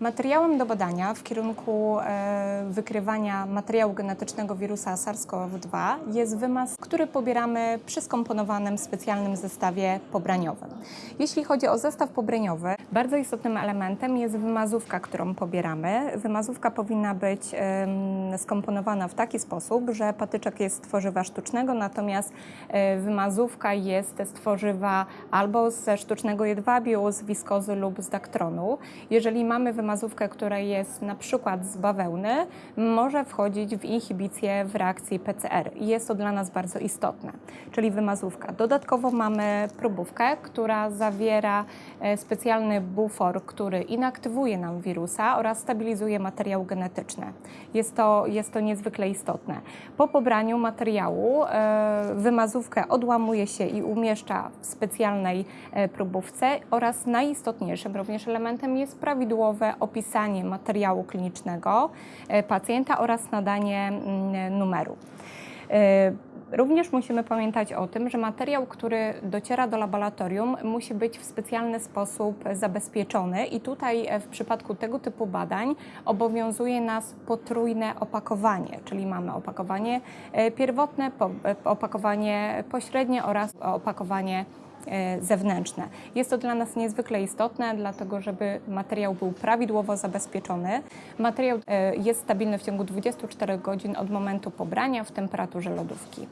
Materiałem do badania w kierunku e, wykrywania materiału genetycznego wirusa SARS-CoV-2 jest wymaz, który pobieramy przy skomponowanym specjalnym zestawie pobraniowym. Jeśli chodzi o zestaw pobraniowy, bardzo istotnym elementem jest wymazówka, którą pobieramy. Wymazówka powinna być skomponowana w taki sposób, że patyczek jest z tworzywa sztucznego, natomiast e, wymazówka jest z tworzywa albo ze sztucznego jedwabiu, z wiskozy lub z daktronu. Jeżeli mamy wymazówkę, która jest na przykład z bawełny, może wchodzić w inhibicję w reakcji PCR jest to dla nas bardzo istotne, czyli wymazówka. Dodatkowo mamy próbówkę, która zawiera e, specjalny bufor, który inaktywuje nam wirusa oraz stabilizuje materiał genetyczny. Jest to, jest to niezwykle istotne. Po pobraniu materiału e, wymazówkę odłamuje się i umieszcza w specjalnej e, próbówce oraz najistotniejszym również elementem jest prawidłowe opisanie materiału klinicznego e, pacjenta oraz nadanie mm, numeru. E, Również musimy pamiętać o tym, że materiał, który dociera do laboratorium, musi być w specjalny sposób zabezpieczony, i tutaj e, w przypadku tego typu badań obowiązuje nas potrójne opakowanie, czyli mamy opakowanie pierwotne, opakowanie pośrednie oraz opakowanie zewnętrzne. Jest to dla nas niezwykle istotne, dlatego żeby materiał był prawidłowo zabezpieczony. Materiał e, jest stabilny w ciągu 24 godzin od momentu pobrania w temperaturze lodówki.